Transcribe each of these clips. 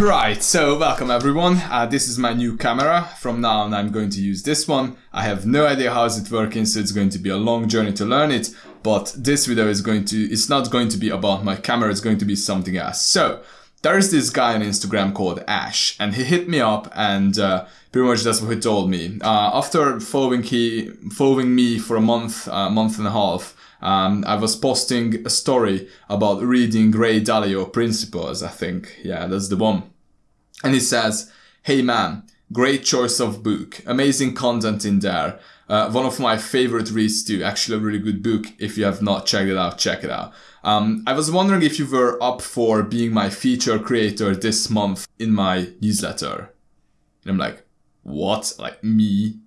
Right, so welcome everyone. Uh, this is my new camera. From now on, I'm going to use this one. I have no idea how it's working, so it's going to be a long journey to learn it. But this video is going to, it's not going to be about my camera, it's going to be something else. So, there's this guy on Instagram called Ash, and he hit me up, and uh, pretty much that's what he told me. Uh, after following he following me for a month, a uh, month and a half, um, I was posting a story about reading Ray Dalio Principles, I think. Yeah, that's the one. And he says, Hey man, great choice of book, amazing content in there. Uh, one of my favorite reads too, actually a really good book. If you have not checked it out, check it out. Um, I was wondering if you were up for being my feature creator this month in my newsletter. And I'm like, what? Like me,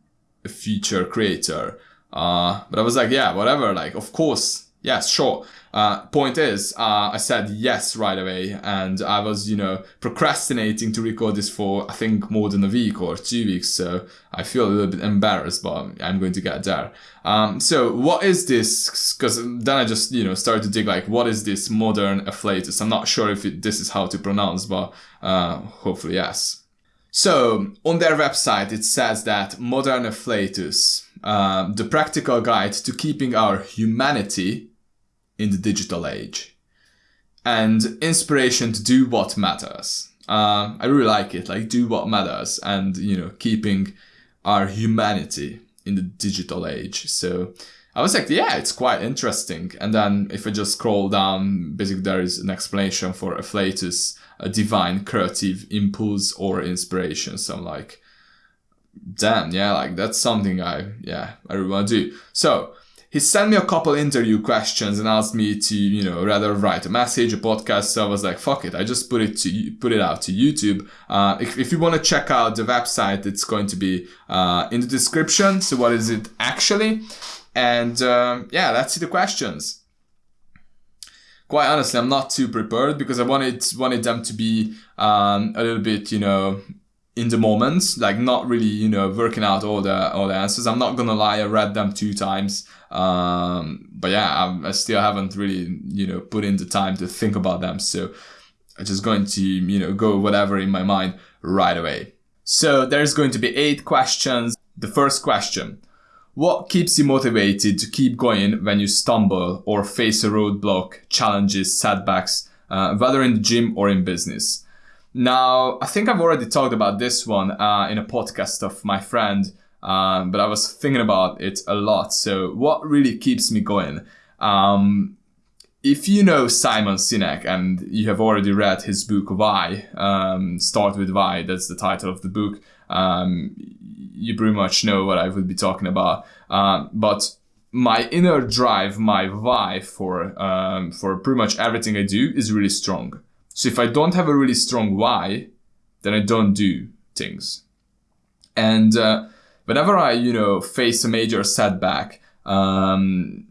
a feature creator? Uh, but I was like, yeah, whatever. Like, of course, yes, sure. Uh, point is, uh, I said yes right away, and I was, you know, procrastinating to record this for I think more than a week or two weeks. So I feel a little bit embarrassed, but I'm going to get there. Um, so what is this? Because then I just, you know, started to dig like, what is this modern afflatus? I'm not sure if it, this is how to pronounce, but uh, hopefully yes. So on their website, it says that modern afflatus um, the practical guide to keeping our humanity in the digital age and inspiration to do what matters. Uh, I really like it, like do what matters and, you know, keeping our humanity in the digital age. So I was like, yeah, it's quite interesting. And then if I just scroll down, basically there is an explanation for afflatus, a divine creative impulse or inspiration. So I'm like, damn, yeah, like that's something I, yeah, I really want to do. So he sent me a couple interview questions and asked me to, you know, rather write a message, a podcast. So I was like, fuck it, I just put it to put it out to YouTube. Uh, if, if you want to check out the website, it's going to be uh, in the description. So what is it actually? And um, yeah, let's see the questions. Quite honestly, I'm not too prepared because I wanted wanted them to be um, a little bit, you know, in the moment, like not really, you know, working out all the all the answers. I'm not gonna lie, I read them two times, um, but yeah, I'm, i still haven't really, you know, put in the time to think about them. So I'm just going to, you know, go whatever in my mind right away. So there's going to be eight questions. The first question: What keeps you motivated to keep going when you stumble or face a roadblock, challenges, setbacks, uh, whether in the gym or in business? Now, I think I've already talked about this one uh, in a podcast of my friend, um, but I was thinking about it a lot. So, what really keeps me going? Um, if you know Simon Sinek and you have already read his book Why, um, Start with Why, that's the title of the book, um, you pretty much know what I would be talking about. Uh, but my inner drive, my why for um, for pretty much everything I do is really strong. So if I don't have a really strong why, then I don't do things. And uh, whenever I, you know, face a major setback, um,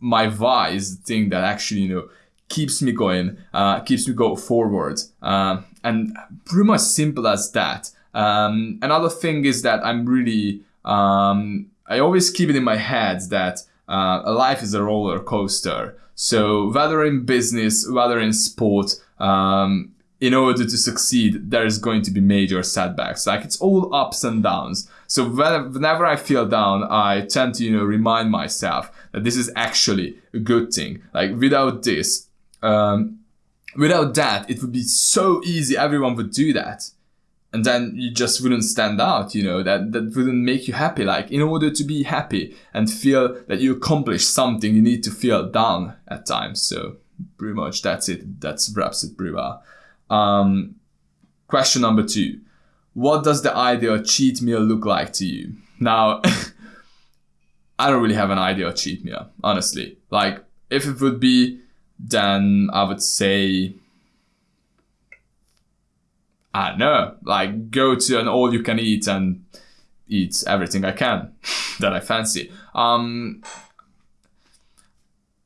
my why is the thing that actually, you know, keeps me going, uh, keeps me go forward. Uh, and pretty much simple as that. Um, another thing is that I'm really, um, I always keep it in my head that uh, life is a roller coaster. So whether in business, whether in sport, um, in order to succeed, there is going to be major setbacks. Like it's all ups and downs. So whenever I feel down, I tend to, you know, remind myself that this is actually a good thing. Like without this, um, without that, it would be so easy. Everyone would do that. And then you just wouldn't stand out, you know, that, that wouldn't make you happy. Like in order to be happy and feel that you accomplished something, you need to feel down at times. So pretty much that's it. That's wraps it pretty well. Um, question number two. What does the ideal cheat meal look like to you? Now, I don't really have an ideal cheat meal, honestly. Like, if it would be, then I would say, I don't know, like go to an all you can eat and eat everything I can that I fancy. Um,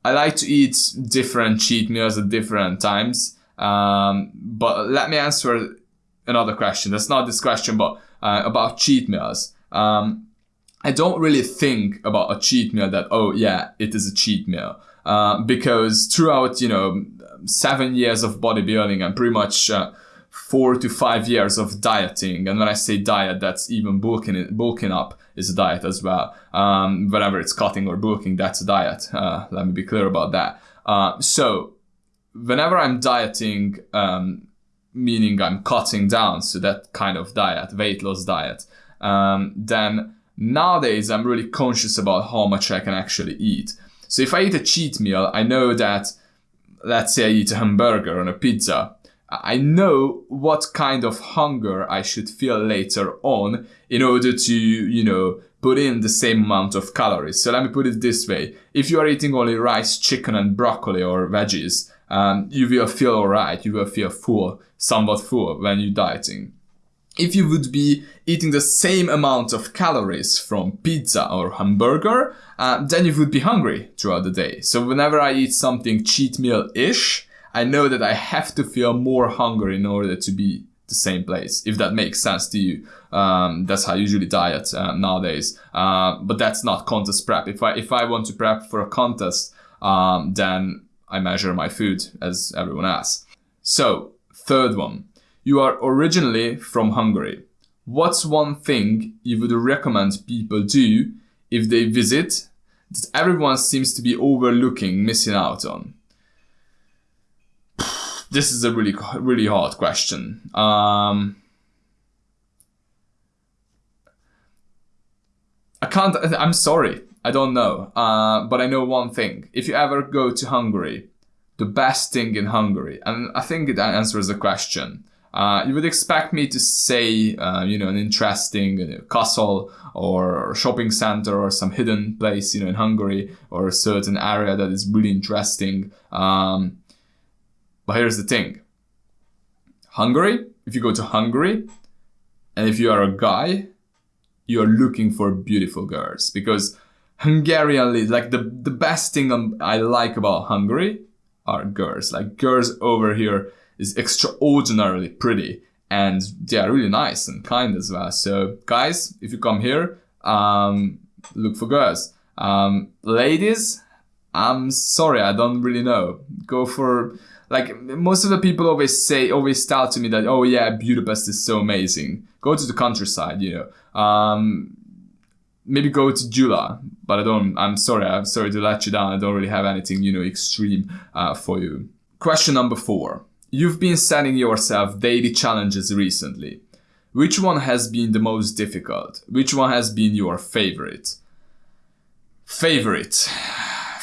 I like to eat different cheat meals at different times. Um, but let me answer another question. That's not this question, but uh, about cheat meals. Um, I don't really think about a cheat meal that, oh, yeah, it is a cheat meal. Uh, because throughout, you know, seven years of bodybuilding and pretty much uh, four to five years of dieting. And when I say diet, that's even bulking, bulking up is a diet as well. Um, whenever it's cutting or bulking, that's a diet. Uh, let me be clear about that. Uh, so whenever I'm dieting, um, meaning I'm cutting down, so that kind of diet, weight loss diet, um, then nowadays I'm really conscious about how much I can actually eat. So if I eat a cheat meal, I know that, let's say I eat a hamburger and a pizza, I know what kind of hunger I should feel later on in order to, you know, put in the same amount of calories. So let me put it this way. If you are eating only rice, chicken and broccoli or veggies, um, you will feel alright. You will feel full, somewhat full when you're dieting. If you would be eating the same amount of calories from pizza or hamburger, uh, then you would be hungry throughout the day. So whenever I eat something cheat meal-ish, I know that I have to feel more hunger in order to be the same place, if that makes sense to you. Um, that's how I usually diet uh, nowadays. Uh, but that's not contest prep. If I if I want to prep for a contest, um, then I measure my food as everyone else. So third one, you are originally from Hungary. What's one thing you would recommend people do if they visit that everyone seems to be overlooking, missing out on? This is a really really hard question. Um, I can't. I'm sorry. I don't know. Uh, but I know one thing. If you ever go to Hungary, the best thing in Hungary, and I think that answers the question. Uh, you would expect me to say, uh, you know, an interesting uh, castle or shopping center or some hidden place, you know, in Hungary or a certain area that is really interesting. Um, but here's the thing Hungary, if you go to Hungary, and if you are a guy, you're looking for beautiful girls because Hungarian, like the, the best thing I like about Hungary are girls. Like girls over here is extraordinarily pretty and they are really nice and kind as well. So guys, if you come here, um, look for girls. Um, ladies, I'm sorry, I don't really know. Go for like most of the people always say always tell to me that oh yeah budapest is so amazing go to the countryside you know um, maybe go to Gyula but I don't. I'm sorry. I'm sorry to let you down. I don't really have anything, you know, extreme uh, for you. Question number four. You've been setting yourself daily challenges recently. Which one has been the most difficult? Which one has been your favorite? Favorite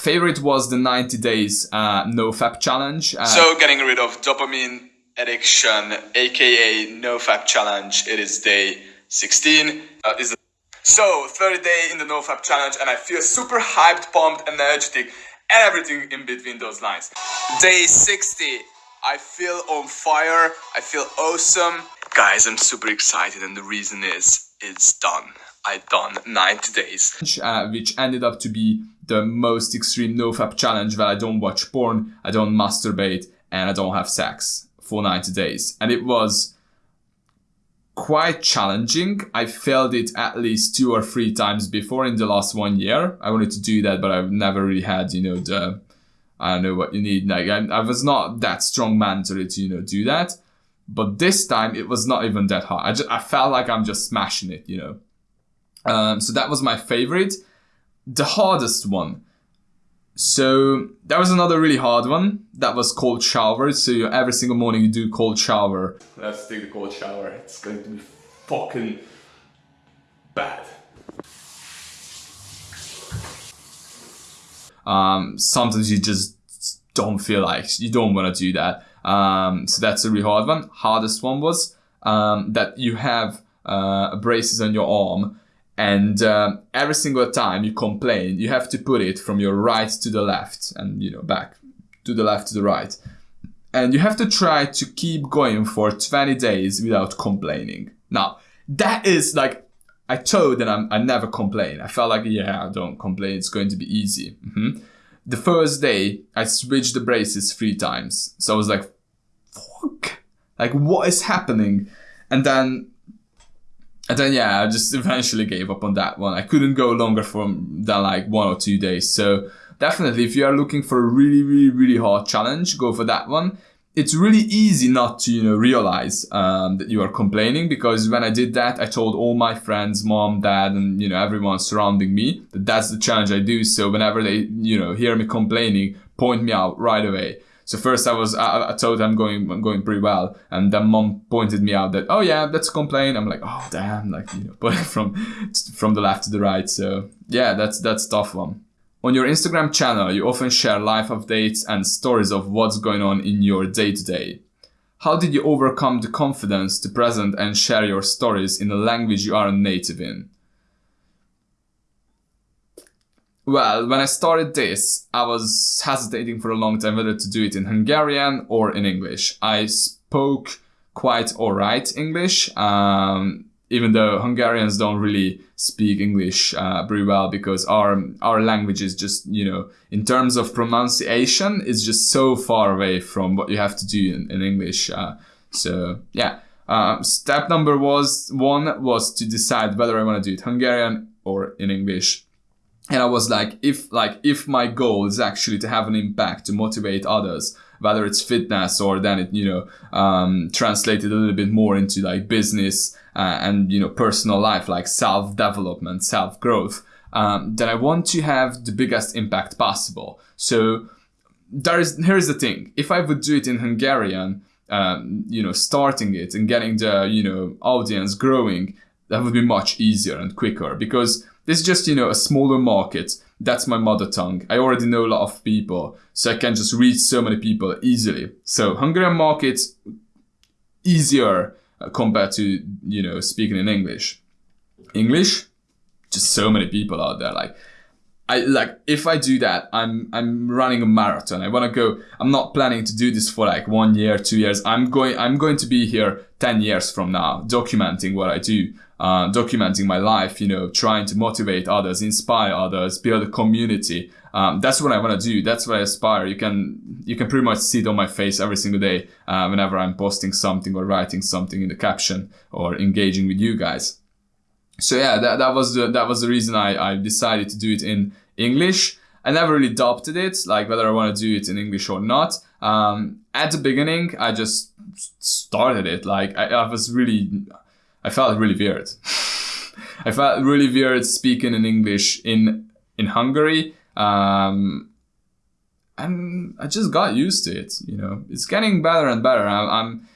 favorite was the 90 days uh, NoFap challenge. Uh, so getting rid of dopamine addiction, aka no NoFap challenge. It is day 16. Uh, is so 30 day in the no NoFap challenge, and I feel super hyped, pumped, energetic, and everything in between those lines. Day 60. I feel on fire. I feel awesome. Guys, I'm super excited, and the reason is it's done. I done 90 days. Uh, which ended up to be the most extreme nofap challenge that I don't watch porn, I don't masturbate, and I don't have sex for 90 days. And it was quite challenging. I failed it at least two or three times before in the last one year. I wanted to do that, but I've never really had, you know, the I don't know what you need. Like I, I was not that strong mentally to, you know, do that. But this time it was not even that hard. I just I felt like I'm just smashing it, you know. Um, so that was my favorite the hardest one. So that was another really hard one. That was cold shower. So you, every single morning you do cold shower. Let's take the cold shower. It's going to be fucking bad. Um, sometimes you just don't feel like you don't want to do that. Um, so that's a really hard one. Hardest one was um, that you have uh, braces on your arm and uh, every single time you complain you have to put it from your right to the left and you know back to the left to the right. And you have to try to keep going for 20 days without complaining. Now that is like i told that I'm, i never complain. I felt like yeah i don't complain. It's going to be easy. Mm-hmm. the first day i switched the braces three times. So i was like fuck. Like what is happening? And then and then yeah, I just eventually gave up on that one. I couldn't go longer from than like one or two days. So definitely, if you are looking for a really, really, really hard challenge, go for that one. it's really easy not to you know realize um, that you are complaining because when I did that, I told all my friends, mom, dad, and you know everyone surrounding me that that's the challenge I do. So whenever they you know hear me complaining, point me out right away. So first I was I, I told I'm going I'm going pretty well, and then mom pointed me out that oh yeah that's complain. I'm like oh damn like you know but from from the left to the right. So yeah that's that's tough one. On your Instagram channel, you often share life updates and stories of what's going on in your day to day. How did you overcome the confidence to present and share your stories in a language you aren't native in? Well, when I started this, I was hesitating for a long time whether to do it in Hungarian or in English. I spoke quite alright English, um, even though Hungarians don't really speak English uh, very well because our our language is just you know in terms of pronunciation is just so far away from what you have to do in, in English. Uh, so yeah, uh, step number was one was to decide whether I want to do it Hungarian or in English. And I was like, if like if my goal is actually to have an impact to motivate others, whether it's fitness or then it you know um, translated a little bit more into like business uh, and you know personal life like self development self growth um, then i want to have the biggest impact possible. So there is here's the thing. If i would do it in hungarian um, you know starting it and getting the you know audience growing that would be much easier and quicker because is just you know a smaller market that's my mother tongue i already know a lot of people so i can just reach so many people easily so hungarian market easier uh, compared to you know speaking in English. English, just so many people out there. Like I like if I do that, I'm I'm running a marathon. I want to go. I'm not planning to do this for like one year, two years. I'm going. I'm going to be here ten years from now, documenting what I do, uh, documenting my life. You know, trying to motivate others, inspire others, build a community um, that's what I want to do. That's what I aspire. You can you can pretty much see it on my face every single day uh, whenever I'm posting something or writing something in the caption or engaging with you guys. So yeah, that, that was the that was the reason I, I decided to do it in English. I never really doubted it, like whether I want to do it in English or not. Um, at the beginning, I just started it. Like I, I was really, I felt really weird. I felt really weird speaking in English in in Hungary um, and I just got used to it. You know, it's getting better and better. I'm, I'm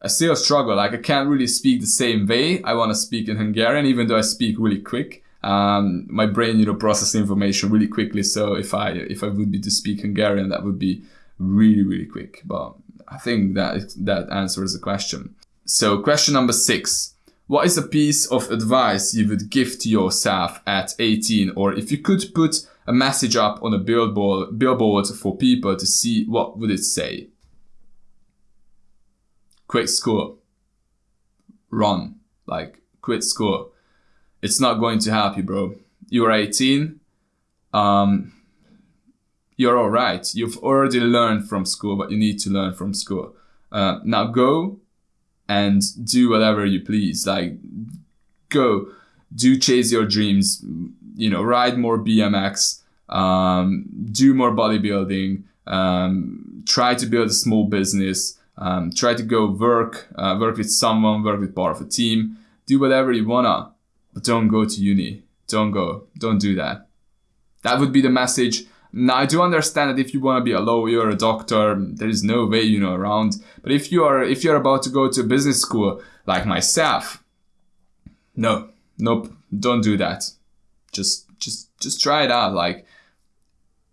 I still struggle. Like I can't really speak the same way I want to speak in Hungarian, even though I speak really quick. Um, my brain, you know, processes information really quickly. So if I if I would be to speak Hungarian, that would be really really quick. But I think that that answers the question. So question number six. What is a piece of advice you would give to yourself at 18? Or if you could put a message up on a billboard, billboard for people to see what would it say? Quit school. Run. Like, quit school. It's not going to help you, bro. You are 18. Um, you're all right. You've already learned from school what you need to learn from school. Uh, now go and do whatever you please. Like, go, do chase your dreams you know, ride more BMX, um, do more bodybuilding, um, try to build a small business, um, try to go work, uh, work with someone, work with part of a team, do whatever you wanna, but don't go to uni. Don't go. Don't do that. That would be the message. Now I do understand that if you want to be a lawyer, or a doctor, there is no way you know around. But if you are if you're about to go to a business school like myself, no, nope, don't do that. Just just just try it out. Like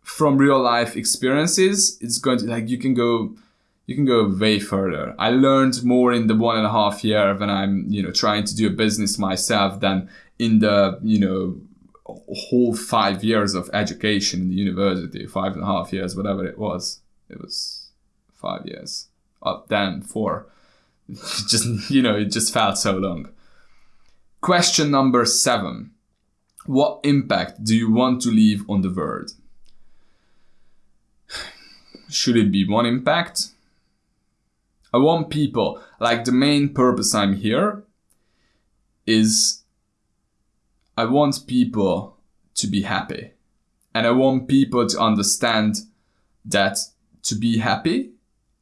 from real life experiences it's going to like you can go you can go way further. I learned more in the one and a half year when i'm you know trying to do a business myself than in the you know whole five years of education in the university five and a half years whatever it was. It was five years. Up then four. Just you know it just felt so long. Question number seven. What impact do you want to leave on the world? Should it be one impact? I want people, like the main purpose I'm here is I want people to be happy. And I want people to understand that to be happy,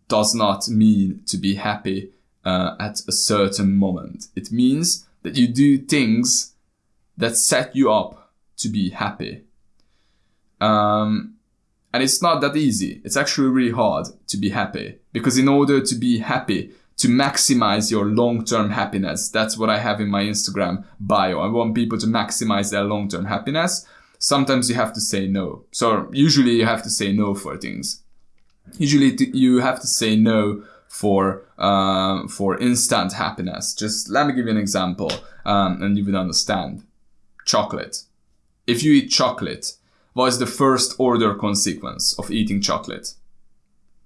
does not mean to be happy uh, at a certain moment. It means that you do things that set you up to be happy. Um, and it's not that easy. It's actually really hard to be happy because in order to be happy, to maximize your long-term happiness, that's what I have in my Instagram bio. I want people to maximize their long-term happiness. Sometimes you have to say no. So usually you have to say no for things. Usually you have to say no for uh, for instant happiness. Just let me give you an example, um, and you will understand. Chocolate. If you eat chocolate, what is the first order consequence of eating chocolate?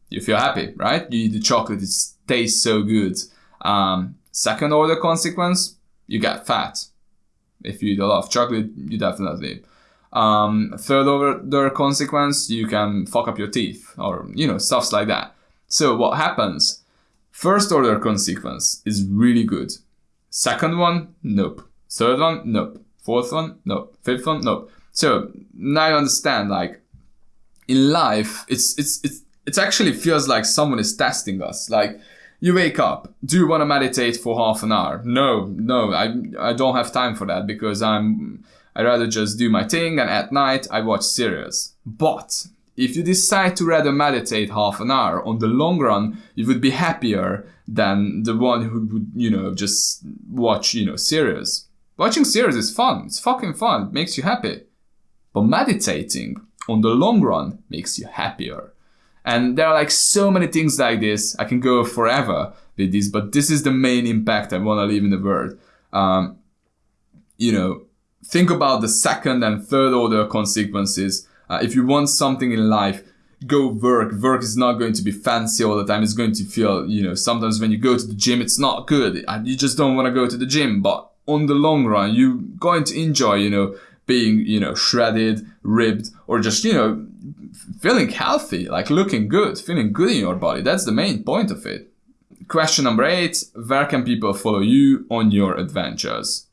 You feel happy, right? You eat the chocolate, it tastes so good. Um, second order consequence, you get fat. If you eat a lot of chocolate, you definitely. Um, third order consequence, you can fuck up your teeth or, you know, stuffs like that. So what happens? First order consequence is really good. Second one, nope. Third one, nope. Fourth one, nope. Fifth one, nope. So now you understand, like, in life, it's, it's, it's, it actually feels like someone is testing us. Like, you wake up, do you want to meditate for half an hour? No, no, I, I don't have time for that because I'm, I rather just do my thing and at night I watch series. But if you decide to rather meditate half an hour, on the long run, you would be happier than the one who would, you know, just watch, you know, series. Watching series is fun. It's fucking fun. It makes you happy. But meditating, on the long run, makes you happier. And there are like so many things like this. I can go forever with this, but this is the main impact I want to leave in the world. Um, you know, think about the second and third order consequences uh, if you want something in life, go work. Work is not going to be fancy all the time. It's going to feel, you know, sometimes when you go to the gym, it's not good. You just don't want to go to the gym. But on the long run, you're going to enjoy, you know, being, you know, shredded, ribbed, or just, you know, feeling healthy, like looking good, feeling good in your body. That's the main point of it. Question number eight Where can people follow you on your adventures?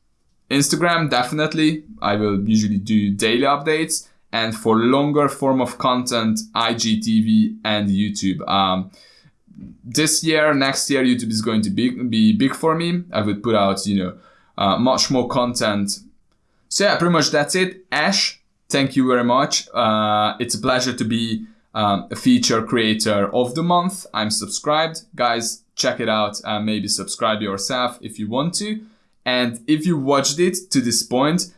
Instagram, definitely. I will usually do daily updates and for longer form of content, IGTV and YouTube. Um, this year, next year, YouTube is going to be, be big for me. I would put out, you know, uh, much more content. So yeah, pretty much that's it. Ash, thank you very much. Uh, it's a pleasure to be um, a feature creator of the month. I'm subscribed. Guys, check it out and maybe subscribe yourself if you want to. And if you watched it to this point,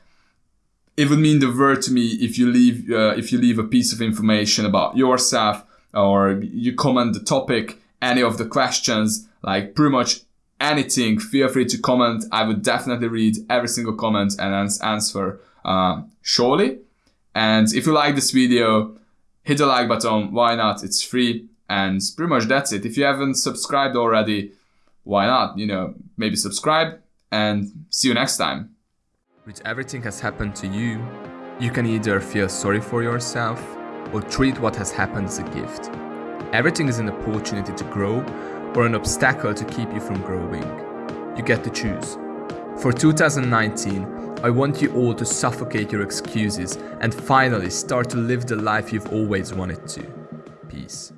it would mean the world to me if you leave uh, if you leave a piece of information about yourself or you comment the topic, any of the questions, like pretty much anything. Feel free to comment. I would definitely read every single comment and answer uh, surely. And if you like this video, hit the like button. Why not? It's free. And pretty much that's it. If you haven't subscribed already, why not? You know, maybe subscribe and see you next time. With everything has happened to you, you can either feel sorry for yourself or treat what has happened as a gift. Everything is an opportunity to grow or an obstacle to keep you from growing. You get to choose. For 2019, I want you all to suffocate your excuses and finally start to live the life you've always wanted to. Peace.